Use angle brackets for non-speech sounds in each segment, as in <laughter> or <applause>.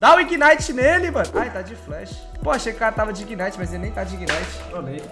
Dá o Ignite nele, mano. Ai, tá de flash. Pô, achei que o cara tava de Ignite, mas ele nem tá de Ignite. Trolei.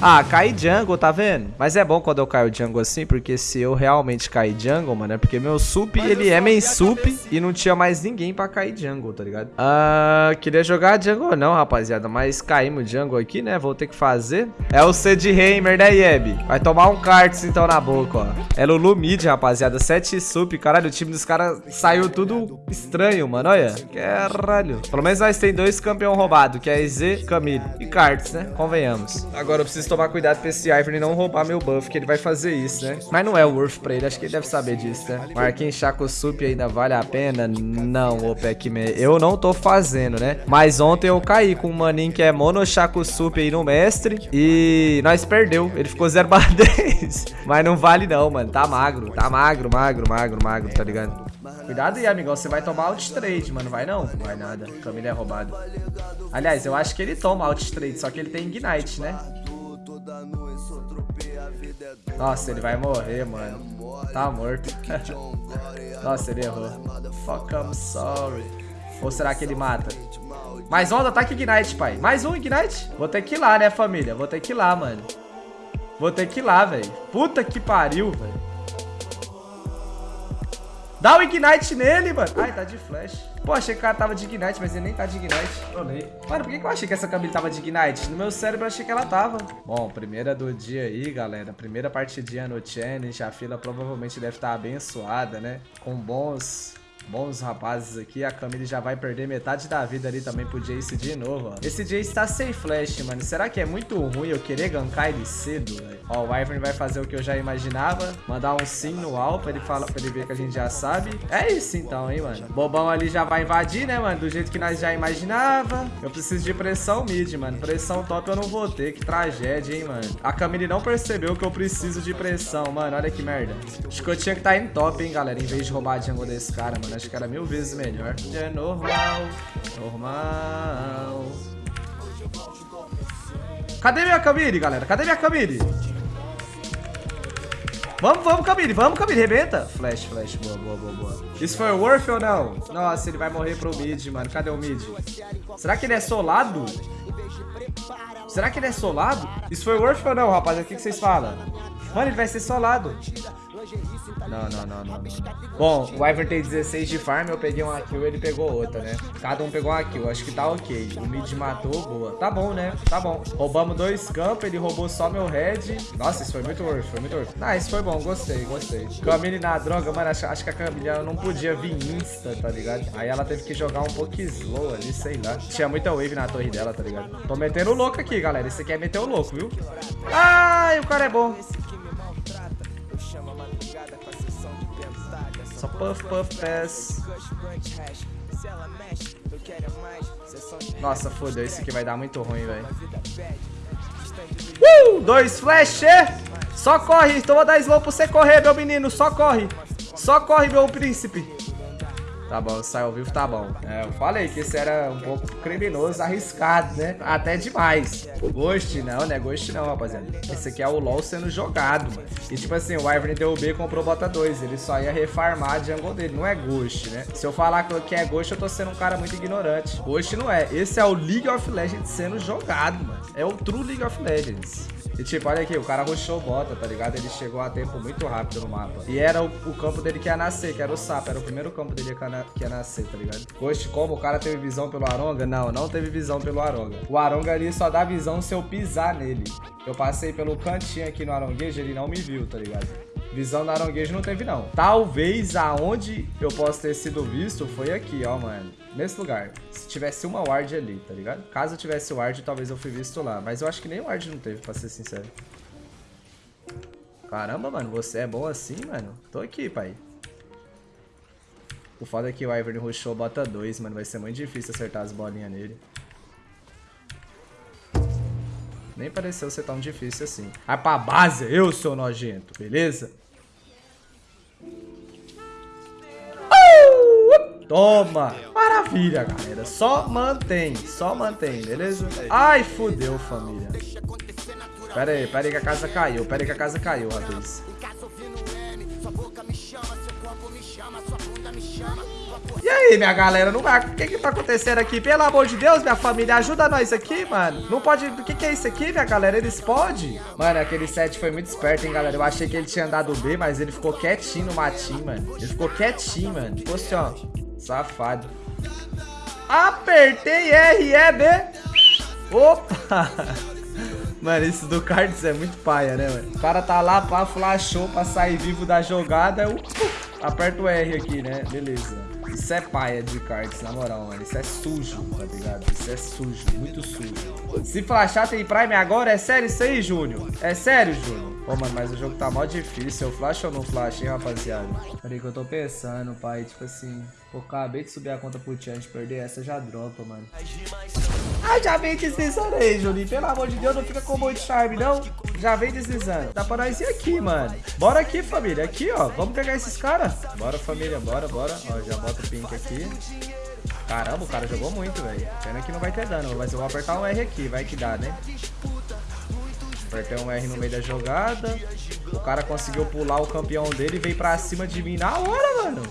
Ah, cair jungle, tá vendo? Mas é bom quando eu caio jungle assim, porque se eu realmente cair jungle, mano, é porque meu sup, ele é main sup e não tinha mais ninguém pra cair jungle, tá ligado? Ah, queria jogar jungle não, rapaziada, mas caímos jungle aqui, né? Vou ter que fazer. É o C de Heimer, né, Yeb? Vai tomar um karts então na boca, ó. É Lulu mid, rapaziada, 7 sup. Caralho, o time dos caras saiu tudo estranho, mano, olha. Caralho. Pelo menos nós tem dois campeão roubado, que é EZ, Camille e karts, né? Convenhamos. Agora eu preciso preciso tomar cuidado pra esse Ivern não roubar meu buff, que ele vai fazer isso, né? Mas não é worth pra ele, acho que ele deve saber disso, né? Marquinhos Chaco Sup ainda vale a pena? Não, ô Pac-Man. Eu não tô fazendo, né? Mas ontem eu caí com um maninho que é Mono Chaco Sup aí no mestre e nós perdeu. Ele ficou 0 barra <laughs> 10. Mas não vale não, mano. Tá magro, tá magro, magro, magro, magro, tá ligado? Cuidado aí, amigão. Você vai tomar alt trade, mano. Vai não? Vai nada. Camila é roubado. Aliás, eu acho que ele toma alt trade, só que ele tem ignite, né? Nossa, ele vai morrer, mano. Tá morto. <laughs> Nossa, ele errou. Fuck, I'm sorry. Ou será que ele mata? Mais um ataque Ignite, pai. Mais um Ignite? Vou ter que ir lá, né, família? Vou ter que ir lá, mano. Vou ter que ir lá, velho. Puta que pariu, velho. Dá o Ignite nele, mano. Ai, tá de flash. Pô, achei que o cara tava de Ignite, mas ele nem tá de Ignite. Trolei. Mano, por que, que eu achei que essa Camille tava de Ignite? No meu cérebro eu achei que ela tava. Bom, primeira do dia aí, galera. Primeira partidinha no challenge. A fila provavelmente deve estar tá abençoada, né? Com bons bons rapazes aqui. A Camille já vai perder metade da vida ali também pro Jace de novo, ó. Esse Jace tá sem flash, mano. Será que é muito ruim eu querer gankar ele cedo, velho? Ó, o Ivern vai fazer o que eu já imaginava. Mandar um sim no Al pra ele, falar, pra ele ver que a gente já sabe. É isso então, hein, mano. Bobão ali já vai invadir, né, mano? Do jeito que nós já imaginava. Eu preciso de pressão mid, mano. Pressão top eu não vou ter. Que tragédia, hein, mano. A Camille não percebeu que eu preciso de pressão, mano. Olha que merda. Acho que eu tinha que estar tá em top, hein, galera. Em vez de roubar a jungle desse cara, mano acho que era mil vezes melhor. É normal, normal. Cadê minha Camille, galera? Cadê minha Camille? Vamos, vamos, Camille. Vamos, Camille. Rebenta. Flash, flash. Boa, boa, boa, boa. Isso foi worth ou não? Nossa, ele vai morrer pro mid, mano. Cadê o mid? Será que ele é solado? Será que ele é solado? Isso foi worth ou não, rapaz? O que, que vocês falam? Mano, ele vai ser solado. Não, não, não, não, não. Bom, o Ivern tem 16 de farm, eu peguei uma kill, ele pegou outra, né? Cada um pegou uma kill, acho que tá ok. O mid matou, boa. Tá bom, né? Tá bom. Roubamos dois campos, ele roubou só meu head. Nossa, isso foi muito worth, foi muito worth. Ah, isso foi bom, gostei, gostei. Camille na droga, mano, acho, acho que a Camille não podia vir insta, tá ligado? Aí ela teve que jogar um pouco slow ali, sei lá. Tinha muita wave na torre dela, tá ligado? Tô metendo o louco aqui, galera. Esse aqui é meter o louco, viu? Ai, o cara é bom. Só puff, puff, pass. Nossa, fodeu. Esse aqui vai dar muito ruim, velho. Uh! Dois flash! Só corre. Então vou dar slow pra você correr, meu menino. Só corre. Só corre, meu príncipe. Tá bom, sai ao vivo, tá bom. É, eu falei que esse era um pouco criminoso, arriscado, né? Até demais. Ghost não, né? Ghost não, rapaziada. Esse aqui é o LoL sendo jogado, mano. E tipo assim, o Ivern deu B e comprou bota 2. Ele só ia refarmar a jungle dele. Não é Ghost, né? Se eu falar que é Ghost, eu tô sendo um cara muito ignorante. Ghost não é. Esse é o League of Legends sendo jogado, mano. É o True League of Legends. E tipo, olha aqui, o cara rushou bota, tá ligado? Ele chegou a tempo muito rápido no mapa. E era o, o campo dele que ia nascer, que era o sapo. Era o primeiro campo dele que ia, na, que ia nascer, tá ligado? Ghost como? O cara teve visão pelo Aronga? Não, não teve visão pelo Aronga. O Aronga ali só dá visão se eu pisar nele. Eu passei pelo cantinho aqui no Aronguejo, ele não me viu, tá ligado? Visão no Aronguejo não teve, não. Talvez aonde eu possa ter sido visto foi aqui, ó, mano. Nesse lugar. Se tivesse uma ward ali, tá ligado? Caso tivesse ward, talvez eu fui visto lá. Mas eu acho que nem ward não teve, pra ser sincero. Caramba, mano. Você é bom assim, mano? Tô aqui, pai. O foda é que o Ivern rushou bota 2, mano. Vai ser muito difícil acertar as bolinhas nele. Nem pareceu ser tão difícil assim. Vai pra base, eu sou nojento, beleza? Toma! Maravilha, galera. Só mantém, só mantém, beleza? Ai, fudeu, família. Pera aí, pera aí que a casa caiu. Pera aí que a casa caiu, rapaz. E aí, minha galera, não vai... o que que tá acontecendo aqui? Pelo amor de Deus, minha família, ajuda nós aqui, mano. Não pode... O que que é isso aqui, minha galera? Eles podem? Mano, aquele set foi muito esperto, hein, galera. Eu achei que ele tinha andado B, mas ele ficou quietinho no matinho, mano. Ele ficou quietinho, mano. Ficou assim, ó. Safado. Apertei R, E, B. Opa! <laughs> Mano, isso do Cards é muito paia, né, mano? O cara tá lá, pá, flashou pra sair vivo da jogada. Eu, aperto o R aqui, né? Beleza. Isso é paia de cards, na moral, mano. Isso é sujo, tá ligado? Isso é sujo, muito sujo. Se flashar tem Prime agora, é sério isso aí, Júnior? É sério, Júnior? Pô, mano, mas o jogo tá mó difícil. Eu flash ou não flash, hein, rapaziada? Peraí que eu tô pensando, pai. Tipo assim, pô, acabei de subir a conta pro Tian, de perder essa já dropa, mano. Ah, já vem deslizando aí, Juninho. Pelo amor de Deus, não fica com muito charme, não. Já vem deslizando. Dá pra nós ir aqui, mano. Bora aqui, família. Aqui, ó. Vamos pegar esses caras. Bora, família. Bora, bora. Ó, já bota o pink aqui. Caramba, o cara jogou muito, velho. Pena que não vai ter dano, mas eu vou apertar um R aqui. Vai que dá, né? Apertei um R no meio da jogada. O cara conseguiu pular o campeão dele e veio pra cima de mim na hora, mano.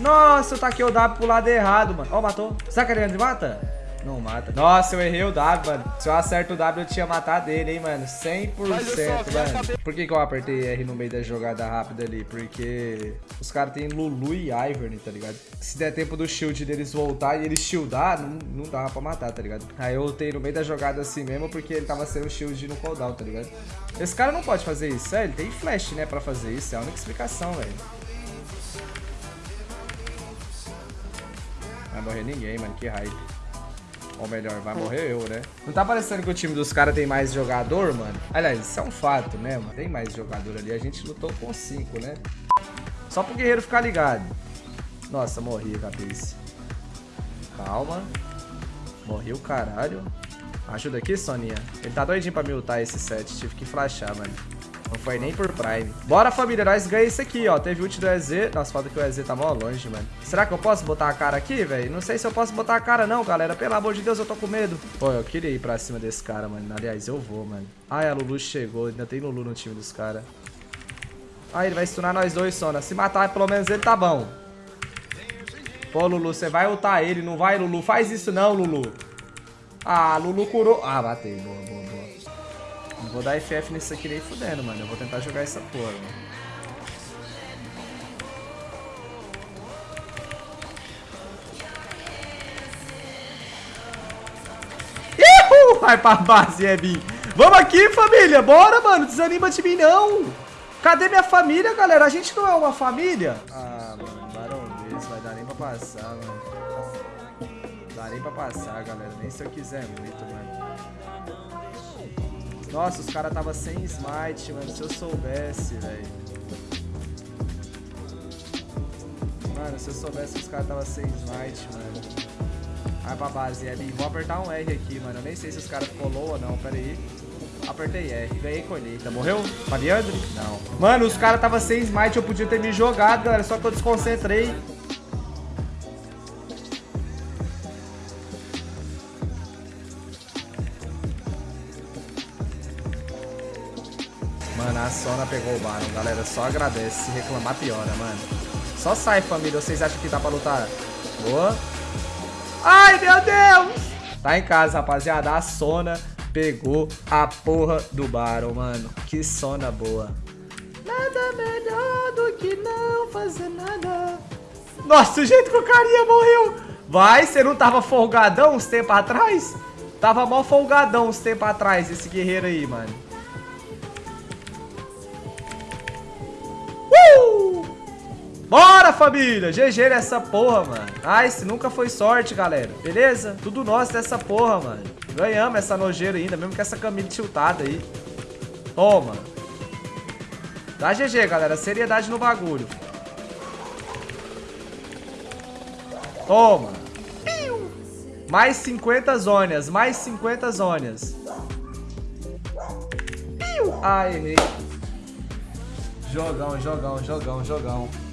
Nossa, eu taquei o W pro lado errado, mano. Ó, oh, matou. Será que ele mata? Não mata. Nossa, eu errei o W, mano. Se eu acerto o W, eu tinha matado ele, hein, mano. 100%, mano. Por que, que eu apertei R no meio da jogada rápida ali? Porque os caras têm Lulu e Ivern, tá ligado? Se der tempo do shield deles voltar e eles shieldar, não, não dava pra matar, tá ligado? Aí eu ultei no meio da jogada assim mesmo, porque ele tava sendo shield no cooldown, tá ligado? Esse cara não pode fazer isso. É, ele tem flash, né, pra fazer isso. É a única explicação, velho. Vai morrer ninguém, mano. Que hype. Ou melhor, vai morrer eu, né? Não tá parecendo que o time dos caras tem mais jogador, mano? Aliás, isso é um fato, né, mano? Tem mais jogador ali. A gente lutou com cinco, né? Só pro guerreiro ficar ligado. Nossa, morri, cabeça. Calma. Morri o caralho. Ajuda aqui, Soninha. Ele tá doidinho pra me ultar esse set. Tive que flashar, mano. Não foi nem por Prime. Bora, família. Nós ganhamos isso aqui, ó. Teve ult do EZ. Nossa, falta que o EZ tá mó longe, mano. Será que eu posso botar a cara aqui, velho? Não sei se eu posso botar a cara, não, galera. Pelo amor de Deus, eu tô com medo. Pô, eu queria ir pra cima desse cara, mano. Aliás, eu vou, mano. Ai, a Lulu chegou. Ainda tem Lulu no time dos caras. Ai, ele vai stunar nós dois, Sona. Se matar pelo menos ele, tá bom. Pô, Lulu, você vai ultar ele, não vai, Lulu? Faz isso não, Lulu. Ah, Lulu curou. Ah, batei. Boa, boa. Não vou dar FF nisso aqui nem fudendo, mano. Eu vou tentar jogar essa porra, mano. Vai pra base, Ebi. Vamos aqui, família. Bora, mano. Desanima de mim, não. Cadê minha família, galera? A gente não é uma família? Ah, mano. Barão desse. Vai dar nem pra passar, mano. Dá nem pra passar, galera. Nem se eu quiser muito, mano. Nossa, os caras tava sem smite, mano. Se eu soubesse, velho. Mano, se eu soubesse que os caras tava sem smite, mano. Vai pra base, L. Vou apertar um R aqui, mano. Eu nem sei se os caras ficou low ou não. Pera aí. Apertei R. Ganhei colheita. Morreu? Mariandre? Não. Mano, os caras tava sem smite. Eu podia ter me jogado, galera. Só que eu desconcentrei. A Sona pegou o Baron, galera. Só agradece. Se reclamar, piora, mano. Só sai, família. Vocês acham que dá pra lutar? Boa. Ai, meu Deus! Tá em casa, rapaziada. A Sona pegou a porra do Baron, mano. Que Sona boa. Nada melhor do que não fazer nada. Nossa, o jeito que o carinha morreu. Vai, você não tava folgadão uns tempos atrás? Tava mó folgadão uns tempos atrás, esse guerreiro aí, mano. Bora, família! GG nessa porra, mano. Nice, nunca foi sorte, galera. Beleza? Tudo nosso dessa porra, mano. Ganhamos essa nojeira ainda, mesmo com essa camisa tiltada aí. Toma. Dá GG, galera. Seriedade no bagulho. Toma. Mais 50 zonas, mais 50 zonas. Ah, errei. Jogão, jogão, jogão, jogão.